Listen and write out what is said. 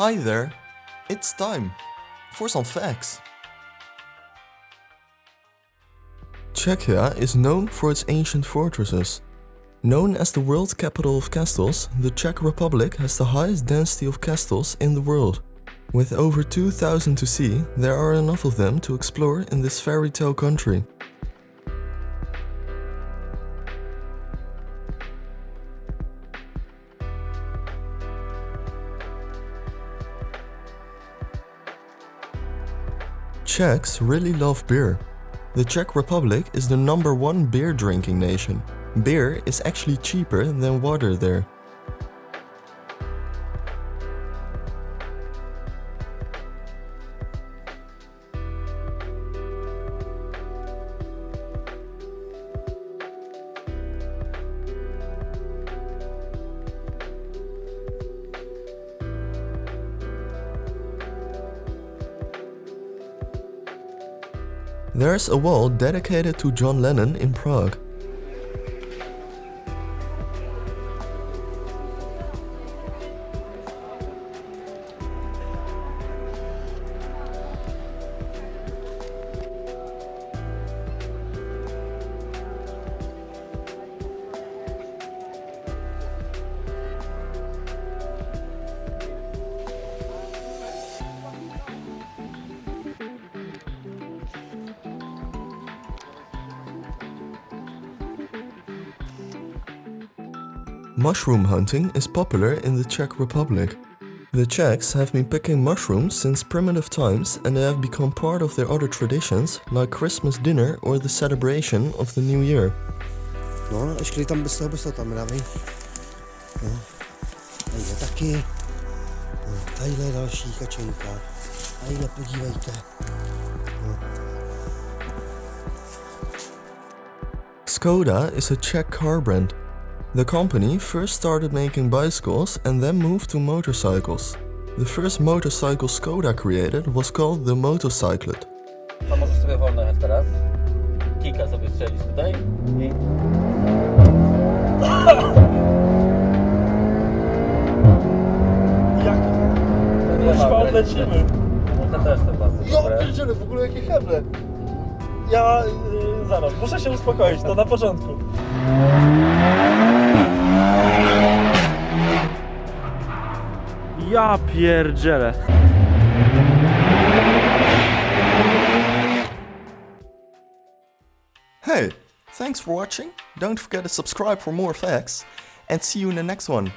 Hi there, it's time for some facts. Czechia is known for its ancient fortresses. Known as the world capital of castles, the Czech Republic has the highest density of castles in the world. With over 2000 to see, there are enough of them to explore in this fairy tale country. Czechs really love beer. The Czech Republic is the number one beer drinking nation. Beer is actually cheaper than water there. There's a wall dedicated to John Lennon in Prague. Mushroom hunting is popular in the Czech Republic. The Czechs have been picking mushrooms since primitive times and they have become part of their other traditions like Christmas dinner or the celebration of the new year. No, ještě tam bez toho, bez toho tam dávej. No, tadyhle taky. No, tadyhle je další kačenka. Tadyhle podívejte. Skoda is a Czech car brand. The company first started making bicycles and then moved to motorcycles. The first motorcycle Skoda created was called the Motocyclet. To możesz sobie wolno jechać teraz. Kika sobie strzelić tutaj i... Jak kuźwa odlecimy. No to też to bardzo Ja dobre. pierdzielę, w ogóle jakie heble. Ja, y, zaraz, muszę się uspokoić, to na początku. Pierdzielę. Hey, thanks for watching. Don't forget to subscribe for more facts and see you in the next one.